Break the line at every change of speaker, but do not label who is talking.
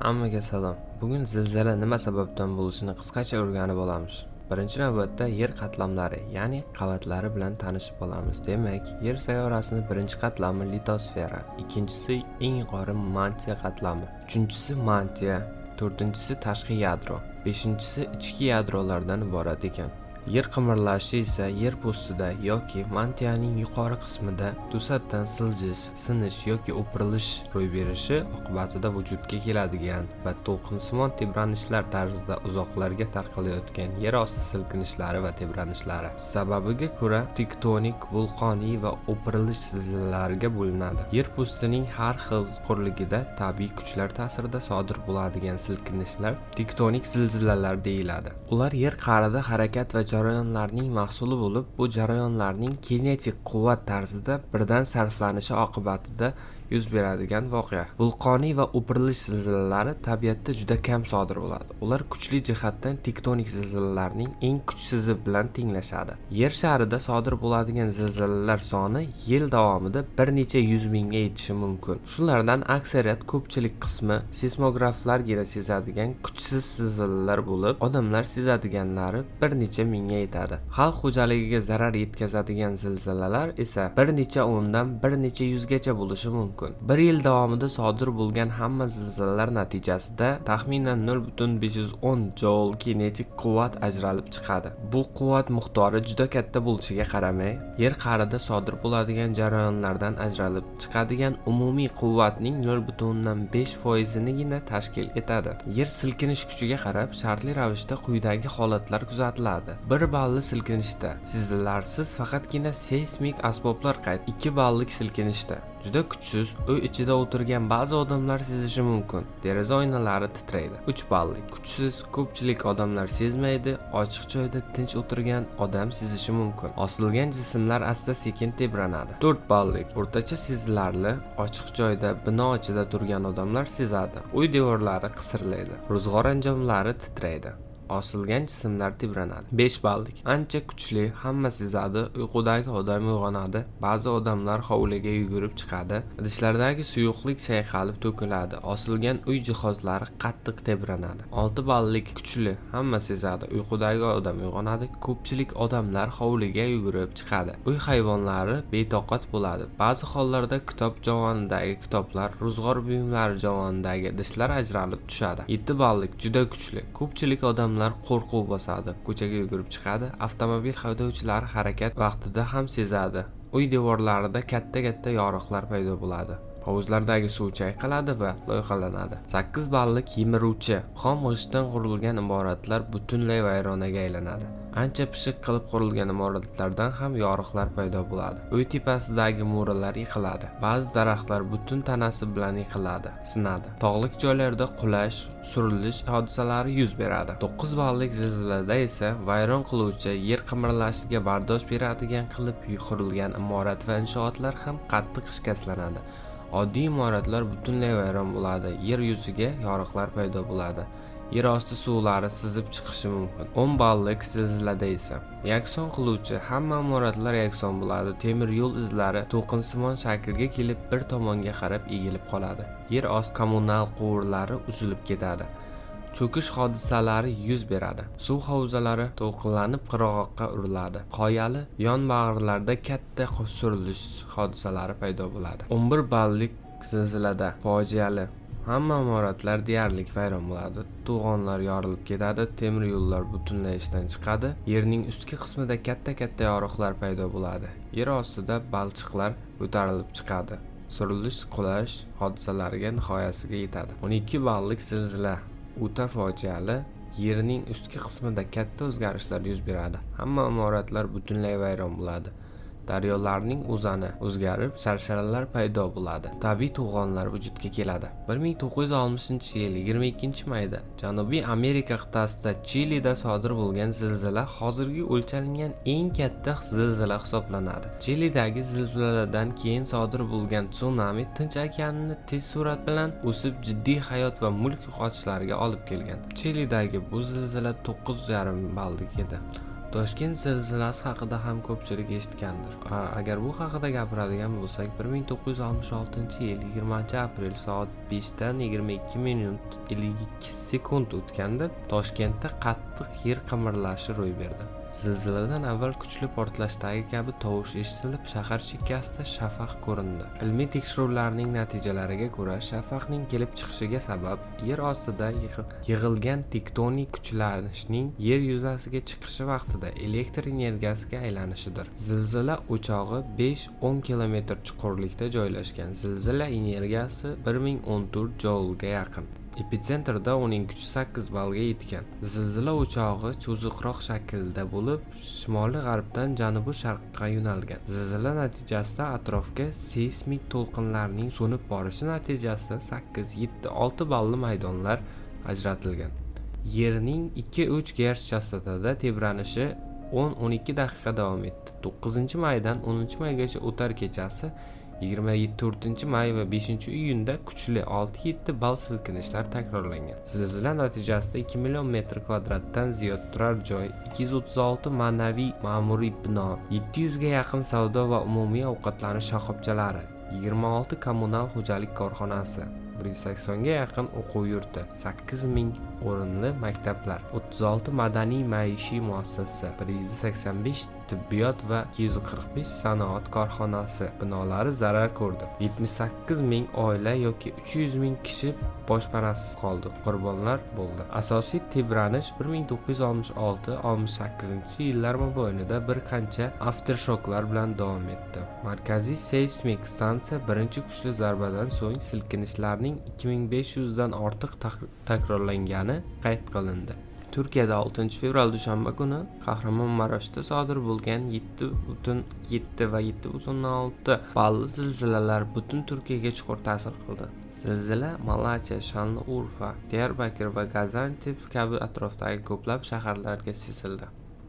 Hammaga salom. Bugun zilzila nima sababdan bo'lishini qisqacha o'rganib olamiz. Birinchi navbatda yer qatlamlari, ya'ni qavatlari bilan tanishib olamiz. Demak, Yer sayyorasini birinchi qatlami litosfera, ikkinchisi eng yuqori mantiya qatlami, uchinchisi mantiya, to'rtinchisi tashqi yadro, beshinchisi ichki yadrolardan iborat ekan. Yer qimirlashi esa yer postida yoki mantiyaning yuqori qismida to'satdan siljish, sinish yoki o'pirilish ro'y berishi oqibatida vujudga keladigan va to'lqinsimon tebranishlar tarzida uzoqlarga tarqalayotgan yer osti silkinishlari va tebranishlari. Sababiga ko'ra tektonik, vulqoniy va o'pirilish zilzilalariga bo'linadi. Yer postining har xil chuqurligida tabiiy kuchlar ta'sirida sodir bo'ladigan silkinishlar tektonik zilzilalar deyiladi. Ular yer qa'rida harakat va jarayonlarning mahsuli bo'lib, bu jarayonlarning kinetik quvvat tarzida birdan sarflanishi oqibatida yuz beradigan voqea. Vulqoniy va o'pirilish zilzilalari tabiatda juda kam sodir bo'ladi. Ular kuchli jihatdan tektonik zilzilalarning eng kuchsizi bilan tenglashadi. Yer sharida sodir bo'ladigan zilzilalar soni yil davomida bir necha yuz mingga yetishi mumkin. Shulardan aksariyat ko'pchilik qismi seismograflargina sezadigan kuchsiz zilzilalar bo'lib, odamlar sezadiganlari bir necha mingga yetadi. Xalq xo'jaligiga zarar yetkazadigan zilzilalar esa bir necha o'ndan bir necha yuzgacha bo'lishi mumkin. Bir yil davomida sodir bo'lgan hamma zilzilalar natijasida taxminan 0.510 joul kinetik quvvat ajralib chiqadi. Bu quvvat miqdori juda katta bo'lishiga qaramay, yer qa'rida sodir bo'ladigan jarayonlardan ajralib chiqadigan umumiy quvvatning 0.5 foizinigina tashkil etadi. Yer silkinish kuchiga qarab shartli ravishda quyidagi holatlar kuzatiladi. 1 balli silkinishda sezilarsiz faqatgina seysmik asboblar qayd 2 ballik silkinishda juda kuchsiz uy ichida o'tirgan ba'zi odamlar sezishi mumkin. Deraza oynalari titraydi 3 ballik. Kuchsiz ko'pchilik odamlar sezmaydi ochiq joyda tinch o'tirgan odam sezishi mumkin. Osilgan jismlar asta sekin tebranadi. 4 ballik o'rtacha sezilarli ochiq joyda bino ichida turgan odamlar sezadi. Uy devorlari qisirlaydi ro'zg'or anjomlari titraydi. Osilgan jismlar tebranadi 5 ballik. Ancha kuchli hamma sezadi uyqudagi odam uyg'onadi. Ba'zi odamlar hovliga yugurib chiqadi. Idishlardagi suyuqlik chayqalib to'kiladi. Osilgan uy jihozlari qattiq tebranadi. 6 ballik kuchli hamma sezadi. Uyqudagi odam uyg'onadi. Ko'pchilik odamlar hovliga yugurib chiqadi. Uy hayvonlari betoqat bo'ladi. Ba'zi hollarda kitob javonidagi kitoblar ro'zg'or buyumlari javonidagi idishlar ajralib tushadi. 7 ballik juda kuchli. Ko'pchilik odamlar odamlar qo'rquv bosadi ko'chaga yugurib chiqadi avtomobil haydovchilari harakat vaqtida ham sezadi. Uy devorlarida katta katta yoriqlar paydo bo'ladi. Hovuzlardagi suv chayqaladi va loyihalanadi 8 ballik kemiruvchi xom g'ishtdan qurilgan imoratlar butunlay vayronaga aylanadi. Ancha pishiq qilib qurilgan imoratlardan ham yoriqlar paydo bo'ladi. Uy tepasidagi mo'ralar yiqiladi. Ba'zi daraxtlar butun tanasi bilan yiqiladi sinadi. Tog'lik joylarda qulash surilish hodisalari yuz beradi. 9 ballik zilzilada esa vayron qiluvchi yer qimirlashiga bardosh beradigan qilib qurilgan imorat va inshootlar ham qattiq shikastlanadi. Oddiy imoratlar butunlay vayron bo'ladi. Yer yuziga yoriqlar paydo bo'ladi. Yer osti suvlari sizib chiqishi mumkin. 10 ballik zilzilada esa yakson qiluvchi hamma imoratlar yakson bo'ladi. Temir yo'l izlari to'qinsimon shaklga kelib bir tomonga qarab egilib qoladi. Yer osti kommunal quvurlari uzilib ketadi. Cho'kish hodisalari yuz beradi. Suv havzalari to'lqinlanib qirg'oqqa uriladi. Qoyali yonbag'irlarda katta surilish hodisalari paydo bo'ladi. 11 ballik zilzilada fojiali hamma imoratlar deyarli vayron bo'ladi. To'g'onlar yorilib ketadi temir yo'llar butunlay ishdan chiqadi. Yerning ustki qismida katta katta yoriqlar paydo bo'ladi. Yer ostida balchiqlar ko'tarilib chiqadi. Surilish qulash hodisalariga nihoyasiga yetadi. 12 ballik zilzila o'ta fojiali yerning ustki qismida katta o'zgarishlar yuz beradi. Hamma imoratlar butunlay vayron bo'ladi. Daryolarning o'zani o'zgarib sharsharalar paydo bo'ladi. Tabiiy to'g'onlar vujudga keladi. 1960 yil 22 mayda janubiy amerika qit'asida chilida sodir bo'lgan zilzila hozirgi o'lchalingan eng katta zilzila hisoblanadi. Chilidagi zilziladan keyin sodir bo'lgan tsunami tinch okeanini tez surat bilan o'sib jiddiy hayot va mulk yo'qotishlarga olib kelgan. Chilidagi bu zilzila 9,5 ballik edi. Toshkent zilzilasi haqida ham ko'pchilik eshitgandir. Agar bu haqida gapiradigan bo'lsak 1966 yil 20 aprel soat 5 dan 22 minut 52 sekund o'tganda toshkentda qattiq yer qimirlashi ro'y berdi. Zilziladan avval kuchli portlashdagi kabi tovush eshitilib shahar chekkasida shafaq ko'rindi. Ilmiy tekshiruvlarning natijalariga ko'ra shafaqning kelib chiqishiga sabab yer ostida yig'ilgan tektonik kuchlanishning yer yuzasiga chiqishi vaqtida elektr energiyasiga aylanishidir. Zilzila o'chog'i 5-10 kilometr chuqurlikda joylashgan. Zilzila energiyasi 1014 joulga yaqin. Epitsentrda uning kuchi 8 ballga yetgan. Zilzila o'chog'i cho'ziqroq shaklda bo'lib shimoli g'arbdan janubi sharqqa yo'nalgan. Zilzila natijasida atrofga seysmik to'lqinlarning so'nib borishi natijasida 8-7-6 balli maydonlar ajratilgan. Yerning 2-3 gerts chastotada tebranishi 10-12 daqiqa davom etdi. 9 maydan 10 maygacha o'tar kechasi 24 may va 5 iyunda kuchli 6-7 ball silkinishlar takrorlangan. Zilzila natijasida 2 million metr kvadratdan ziyod turar joy 236 ma'naviy ma'muriy bino 700 ga yaqin savdo va umumiy ovqatlanish shoxobchalari 26 kommunal xo'jalik korxonasi 180 ga yaqin o'quv yurti 8000 o'rinli maktablar 36 madaniy maishiy muassasa 185 tibbiyot va 245 sanoat korxonasi binolari zarar ko'rdi. 78 ming oila yoki 300 ming kishi boshpanasiz qoldi. Qurbonlar bo'ldi. Asosiy tebranish 1966-68 yillar mobaynida bir qancha aftershoklar bilan davom etdi. Markaziy seysmik stansiya birinchi kuchli zarbadan so'ng silkinishlarning 2500 dan ortiq takrorlangani qayd qilindi. Turkiyada 6 fevral dushanba kuni kahramonmaraşda sodir bo'lgan 7.7 va 7.6 balli zilzilalar butun turkiyaga chuqur ta'sir qildi. Zilzila malatya shanli urfa diyarbakir va gazantep kabi atrofdagi ko'plab shaharlarga sezildi